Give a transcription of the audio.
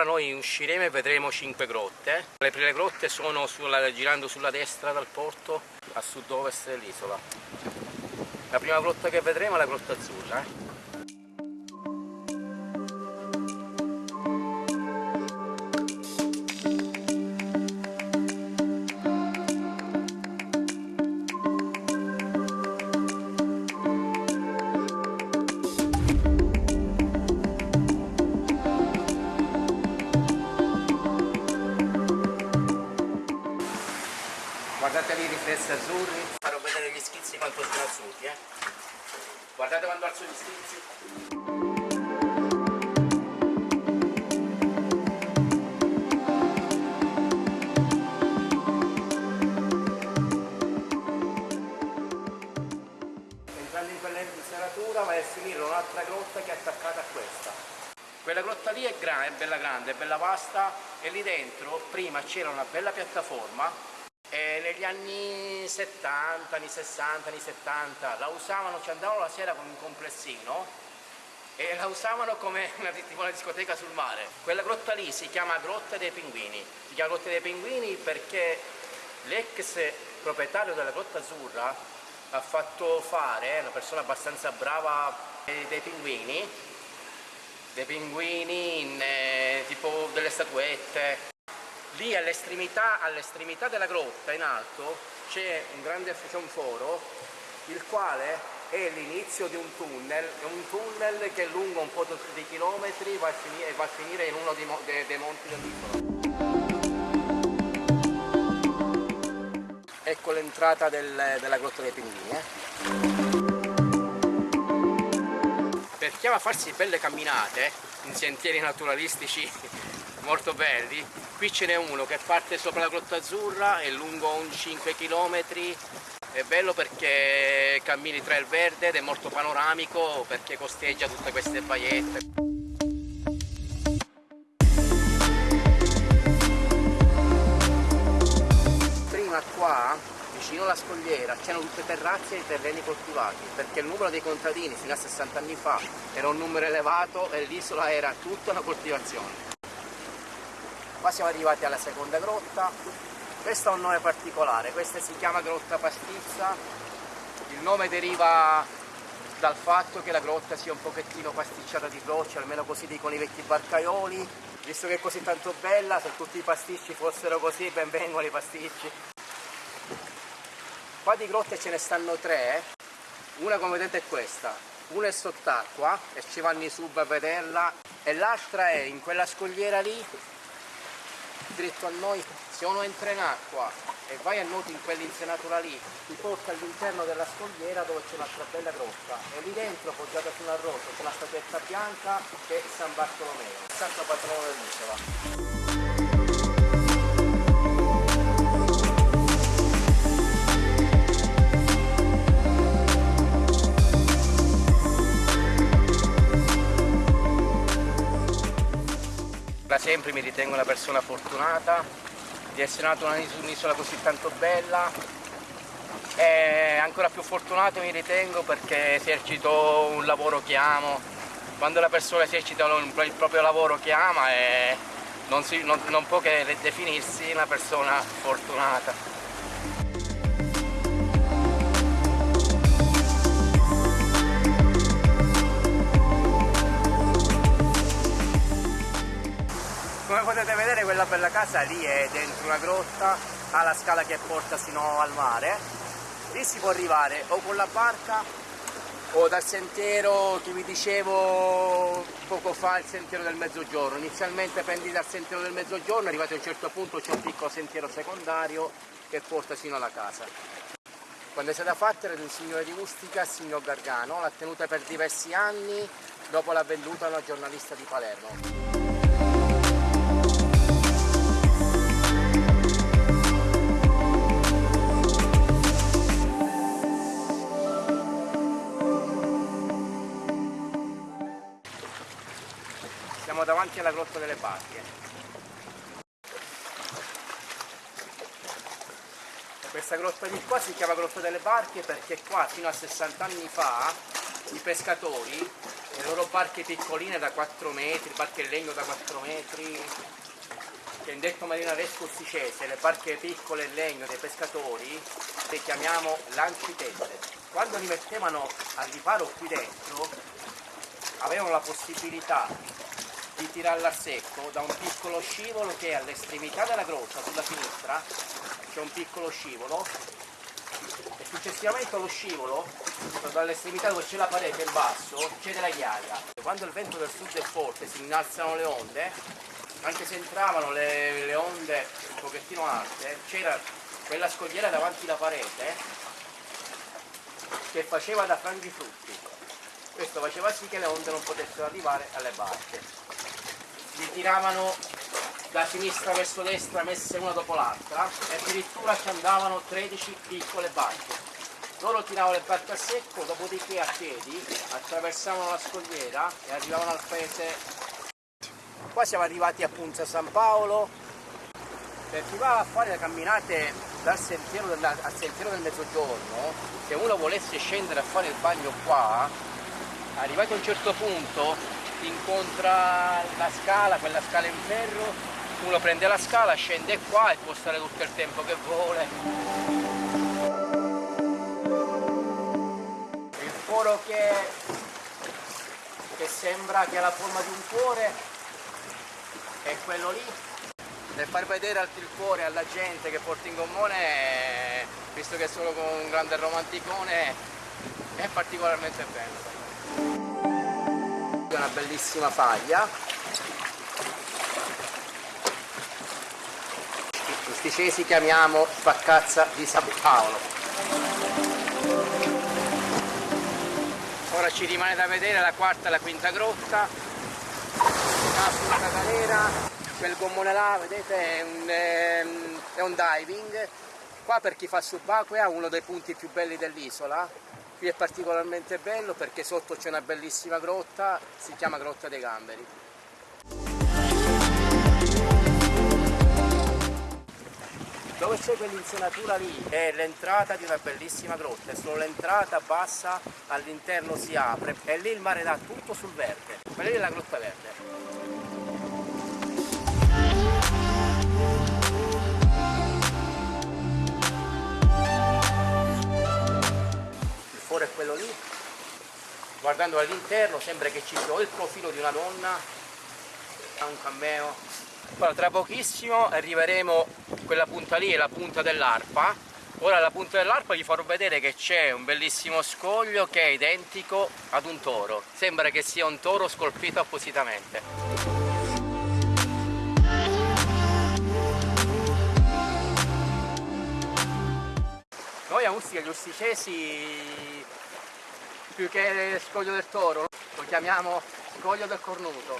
ora noi usciremo e vedremo cinque grotte. Le prime grotte sono sulla, girando sulla destra dal porto a sud-ovest dell'isola. La prima grotta che vedremo è la grotta azzurra. Eh? Guardate lì i riflessi azzurri farò vedere gli schizzi quanto sono azzurri eh. guardate quando alzo gli schizzi entrando in quella serratura vai a finire un'altra grotta che è attaccata a questa quella grotta lì è, è bella grande, è bella vasta e lì dentro prima c'era una bella piattaforma e negli anni 70, anni 60, anni 70 la usavano, ci andavano la sera con un complessino e la usavano come una, tipo una discoteca sul mare. Quella grotta lì si chiama Grotta dei Pinguini. Si chiama Grotta dei Pinguini perché l'ex proprietario della Grotta Azzurra ha fatto fare, una persona abbastanza brava, dei pinguini, dei pinguini in, eh, tipo delle statuette, lì all'estremità all della grotta in alto c'è un grande un foro il quale è l'inizio di un tunnel, un tunnel che è lungo un po' di chilometri va a finire, va a finire in uno dei, dei, dei monti dell'isola. Ecco l'entrata del, della grotta dei pinguini. Eh. Per chi ama farsi belle camminate in sentieri naturalistici molto belli. Qui ce n'è uno che parte sopra la Grotta Azzurra è lungo un 5 km è bello perché cammini tra il verde ed è molto panoramico perché costeggia tutte queste baiette. Prima qua vicino alla scogliera c'erano tutte terrazze e terreni coltivati perché il numero dei contadini fino a 60 anni fa era un numero elevato e l'isola era tutta una coltivazione qua siamo arrivati alla seconda grotta. Questa ha un nome particolare questa si chiama grotta pastizza. Il nome deriva dal fatto che la grotta sia un pochettino pasticciata di rocce almeno così dicono i vecchi barcaioli. Visto che è così tanto bella se tutti i pasticci fossero così ben vengono i pasticci. Qua di grotte ce ne stanno tre una come vedete è questa. Una è sott'acqua e ci vanno i sub a vederla. E l'altra è in quella scogliera lì dritto a noi, se uno entra in acqua e vai a nuoto in quell'insenatura lì, ti porta all'interno della scogliera dove c'è un'altra bella grotta e lì dentro, poggiata su una roccia, c'è una statuetta bianca che è San Bartolomeo, santo patrono dell'isola. Da sempre mi ritengo una persona fortunata di essere nato in un'isola così tanto bella e ancora più fortunato mi ritengo perché esercito un lavoro che amo. Quando la persona esercita il proprio lavoro che ama non, si, non, non può che definirsi una persona fortunata. Come potete vedere quella bella casa lì è dentro una grotta ha la scala che porta sino al mare. Lì si può arrivare o con la barca o dal sentiero che vi dicevo poco fa il sentiero del mezzogiorno. Inizialmente prendi dal sentiero del mezzogiorno arrivati a un certo punto c'è un piccolo sentiero secondario che porta sino alla casa. Quando è stata fatta era di un signore di Ustica, il signor Gargano l'ha tenuta per diversi anni dopo l'ha venduta a una giornalista di Palermo barche questa grotta di qua si chiama grotta delle barche perché qua fino a 60 anni fa i pescatori, le loro barche piccoline da 4 metri, barche in legno da 4 metri, che in detto marinaresco usticese, le barche piccole in legno dei pescatori, le chiamiamo lancitelle. Quando li mettevano a riparo qui dentro, avevano la possibilità di tirarla a secco da un piccolo scivolo che è all'estremità della grotta, sulla sinistra, c'è un piccolo scivolo e successivamente allo scivolo, dall'estremità dove c'è la parete in basso, c'è della ghiaia. Quando il vento del sud è forte, si innalzano le onde, anche se entravano le, le onde un pochettino alte, c'era quella scogliera davanti alla parete che faceva da frangifrutti. Questo faceva sì che le onde non potessero arrivare alle barche. Li tiravano da sinistra verso destra messe una dopo l'altra e addirittura ci andavano 13 piccole barche. Loro tiravano le barche a secco, dopodiché a piedi attraversavano la scogliera e arrivavano al paese. Qua siamo arrivati a San Paolo, per chi va a fare le camminate dal sentiero del, al sentiero del mezzogiorno, se uno volesse scendere a fare il bagno qua, arrivato a un certo punto incontra la scala, quella scala in ferro uno prende la scala, scende qua e può stare tutto il tempo che vuole. Il foro che, che sembra che ha la forma di un cuore è quello lì. Per far vedere il cuore alla gente che porta in gommone, visto che sono con un grande romanticone, è particolarmente bello. Una bellissima faglia rusticesi chiamiamo Spaccazza di San Paolo. Ora ci rimane da vedere la quarta e la quinta grotta, sulla Catanera, quel gommone là, vedete, è un, ehm, è un diving. Qua per chi fa subacquea uno dei punti più belli dell'isola, qui è particolarmente bello perché sotto c'è una bellissima grotta, si chiama Grotta dei Gamberi. dove c'è quell'insenatura lì è l'entrata di una bellissima grotta e solo l'entrata bassa all'interno si apre e lì il mare dà tutto sul verde quella lì è la grotta verde guardando all'interno sembra che ci sia il profilo di una donna un cameo. Ora, tra pochissimo arriveremo, quella punta lì è la punta dell'arpa, ora alla punta dell'arpa vi farò vedere che c'è un bellissimo scoglio che è identico ad un toro, sembra che sia un toro scolpito appositamente. Noi a Ustica gli usticesi più che scoglio del toro lo chiamiamo scoglio del cornuto